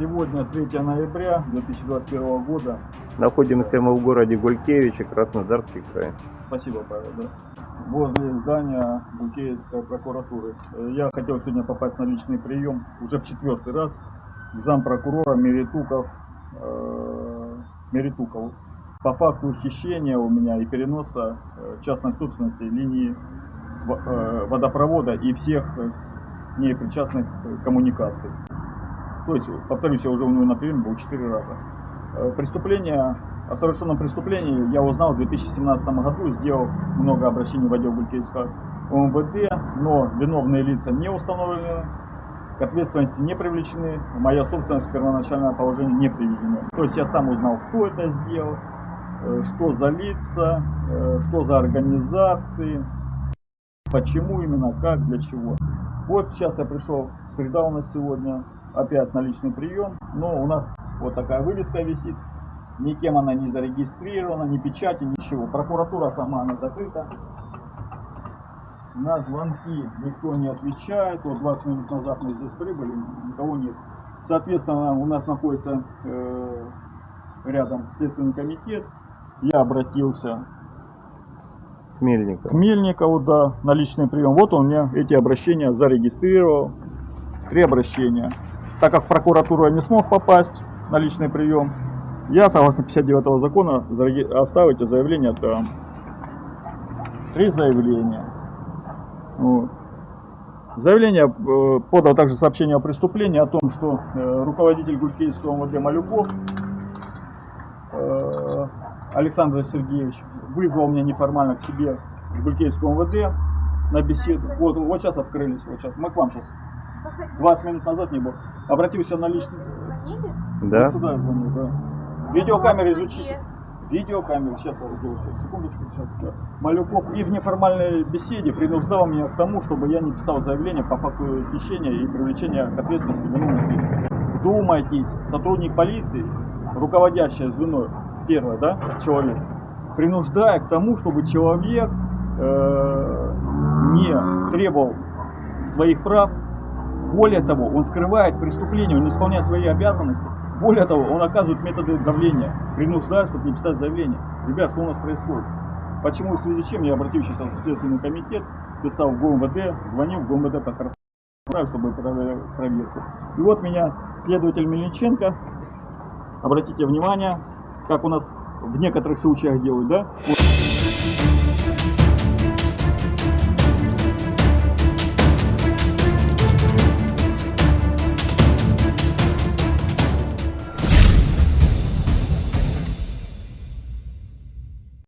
Сегодня 3 ноября 2021 года. Находимся мы в городе Гулькевичи, Краснодарский край. Спасибо, Павел. Да. Возле здания Гулькевицкой прокуратуры. Э, Я хотел сегодня попасть на личный прием уже в четвертый раз к зампрокурора Меритуков, э, Меритуков. По факту хищения у меня и переноса э, частной собственности линии э, водопровода и всех с ней причастных коммуникаций. То есть, повторюсь, я уже у него на приеме был четыре раза. Э, Преступление, о совершенном преступлении я узнал в 2017 году, сделал много обращений в отдел Гулькевского ОМВД, но виновные лица не установлены, к ответственности не привлечены, моя собственность первоначальное положение не приведена. То есть я сам узнал, кто это сделал, э, что за лица, э, что за организации, почему именно, как, для чего. Вот сейчас я пришел, среда у нас сегодня, опять на личный прием, но у нас вот такая вывеска висит, никем она не зарегистрирована, ни печати, ничего. Прокуратура сама, она закрыта. На звонки никто не отвечает. Вот 20 минут назад мы здесь прибыли, никого нет. Соответственно, у нас находится э, рядом Следственный комитет. Я обратился к Мельников. Мельникову, да, на личный прием. Вот он мне эти обращения зарегистрировал. Три обращения. Так как в прокуратуру я не смог попасть на личный прием, я, согласно 59 закона, оставите заявление там. Три заявления. Вот. Заявление э, подал также сообщение о преступлении о том, что э, руководитель Гулькевского МВД Малюков э, Александр Сергеевич вызвал меня неформально к себе в Гулькевского МВД на беседу. Вот, вот сейчас открылись, вот сейчас. Мы к вам сейчас. 20 минут назад не был. Обратился на личный... Звонили? Да? Вот сюда я звоню, да. Видеокамеры изучите. Видеокамеры, сейчас, девушка, секундочку, сейчас. Да. Малюков и в неформальной беседе принуждал меня к тому, чтобы я не писал заявление по факту хищения и привлечения к ответственности виновных лиц. Вдумайтесь, сотрудник полиции, руководящее звено, первое, да, человек, принуждая к тому, чтобы человек э, не требовал своих прав. Более того, он скрывает преступление, он не исполняет свои обязанности. Более того, он оказывает методы давления, принуждая, чтобы не писать заявление. Ребят, что у нас происходит? Почему, в связи с чем я обратился сейчас в Следственный комитет, писал в ГУМВД, звонил в ГУМВД по Краснодару, чтобы провели проверку. И вот меня следователь Мельниченко, обратите внимание, как у нас в некоторых случаях делают, да?